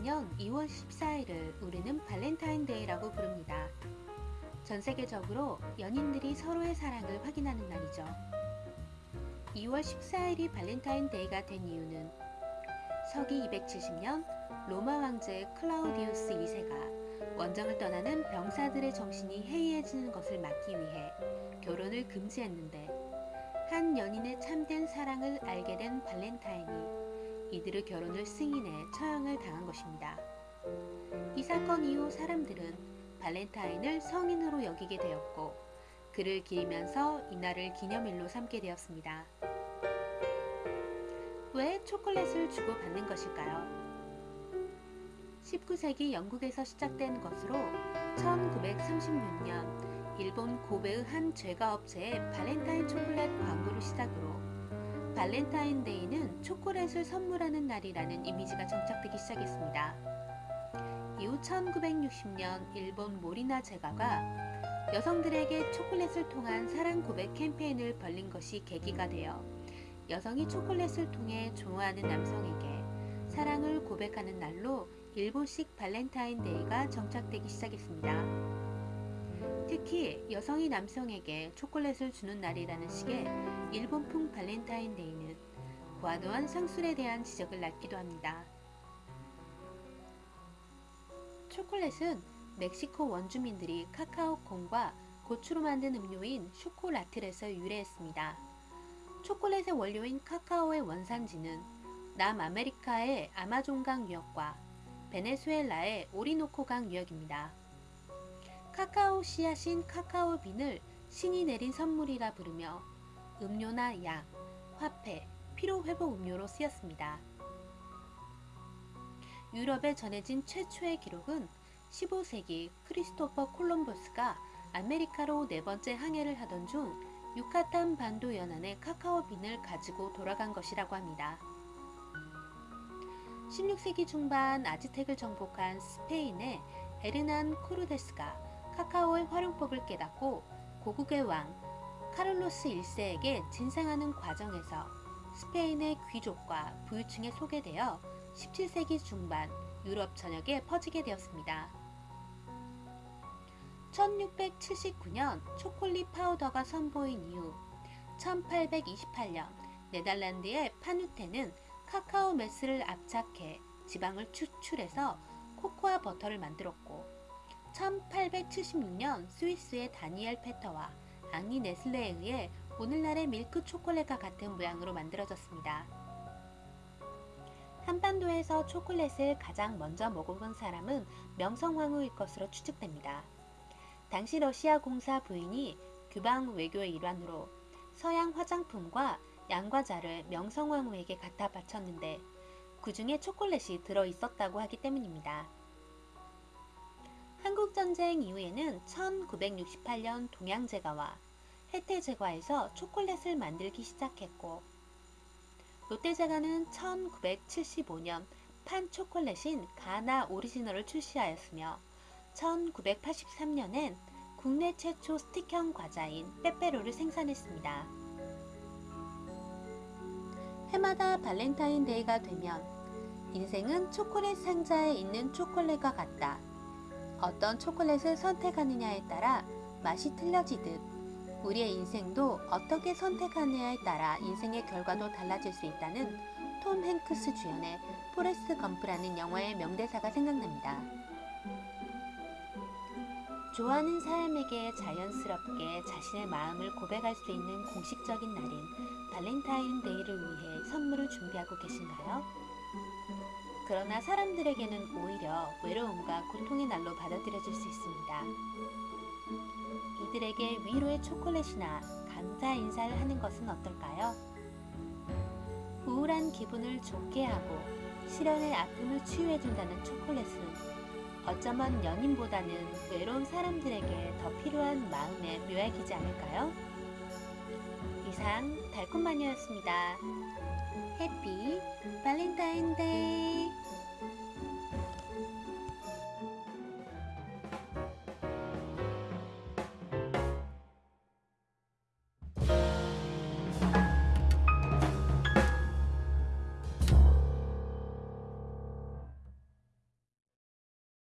매년 2월 14일을 우리는 발렌타인데이라고 부릅니다. 전 세계적으로 연인들이 서로의 사랑을 확인하는 날이죠. 2월 14일이 발렌타인데이가 된 이유는 서기 270년 로마 황제 클라우디우스 2세가 원정을 떠나는 병사들의 정신이 해이해지는 것을 막기 위해 결혼을 금지했는데 한 연인의 참된 사랑을 알게 된 발렌타인이 이들의 결혼을 승인해 처형을 당한 것입니다. 이 사건 이후 사람들은 발렌타인을 성인으로 여기게 되었고 그를 기리면서 이날을 기념일로 삼게 되었습니다. 왜 초콜릿을 주고받는 것일까요? 19세기 영국에서 시작된 것으로 1936년 일본 고베의 한 제과 업체의 발렌타인 초콜릿 광고를 시작으로 발렌타인데이는 초콜릿을 선물하는 날이라는 이미지가 정착되기 시작했습니다. 이후 1960년 일본 모리나가 제과가 여성들에게 초콜릿을 통한 사랑 고백 캠페인을 벌린 것이 계기가 되어 여성이 초콜릿을 통해 좋아하는 남성에게 사랑을 고백하는 날로 일본식 발렌타인데이가 정착되기 시작했습니다. 특히 여성이 남성에게 초콜릿을 주는 날이라는 식의 일본풍 발렌타인데이는 과도한 상술에 대한 지적을 낳기도 합니다. 초콜릿은 멕시코 원주민들이 카카오콩과 고추로 만든 음료인 쇼콜라틀에서 유래했습니다. 초콜릿의 원료인 카카오의 원산지는 남아메리카의 아마존강 유역과 베네수엘라의 오리노코강 유역입니다. 카카오 씨앗인 카카오 빈을 신이 내린 선물이라 부르며 음료나 약, 화폐, 피로회복 음료로 쓰였습니다. 유럽에 전해진 최초의 기록은 15세기 크리스토퍼 콜럼버스가 아메리카로 네 번째 항해를 하던 중 유카탄 반도 연안에 카카오 빈을 가지고 돌아간 것이라고 합니다. 16세기 중반 아즈텍을 정복한 스페인의 에르난 코르테스가 카카오의 활용법을 깨닫고 고국의 왕 카를로스 1세에게 진상하는 과정에서 스페인의 귀족과 부유층에 소개되어 17세기 중반 유럽 전역에 퍼지게 되었습니다. 1679년 초콜릿 파우더가 선보인 이후 1828년 네덜란드의 반 호텐은 카카오 매스를 압착해 지방을 추출해서 코코아 버터를 만들었고 1876년 스위스의 다니엘 페터와 앙리 네슬레에 의해 오늘날의 밀크 초콜릿과 같은 모양으로 만들어졌습니다. 한반도에서 초콜릿을 가장 먼저 먹어본 사람은 명성황후일 것으로 추측됩니다. 당시 러시아 공사 부인이 규방 외교의 일환으로 서양 화장품과 양과자를 명성황후에게 갖다 바쳤는데 그 중에 초콜릿이 들어 있었다고 하기 때문입니다. 한국전쟁 이후에는 1968년 동양제과와 혜태제과에서 초콜릿을 만들기 시작했고 롯데제과는 1975년 판 초콜릿인 가나 오리지널을 출시하였으며 1983년엔 국내 최초 스틱형 과자인 빼빼로를 생산했습니다. 해마다 발렌타인데이가 되면 인생은 초콜릿 상자에 있는 초콜릿과 같다. 어떤 초콜릿을 선택하느냐에 따라 맛이 틀려지듯 우리의 인생도 어떻게 선택하느냐에 따라 인생의 결과도 달라질 수 있다는 톰 행크스 주연의 포레스트 검프라는 영화의 명대사가 생각납니다. 좋아하는 사람에게 자연스럽게 자신의 마음을 고백할 수 있는 공식적인 날인 발렌타인데이를 위해 선물을 준비하고 계신가요? 그러나 사람들에게는 오히려 외로움과 고통의 날로 받아들여질 수 있습니다. 이들에게 위로의 초콜릿이나 감사 인사를 하는 것은 어떨까요? 우울한 기분을 좋게 하고 실연의 아픔을 치유해준다는 초콜릿은 어쩌면 연인보다는 외로운 사람들에게 더 필요한 마음의 묘약이지 않을까요? 이상 달콤마녀였습니다. 해피 발렌타인데이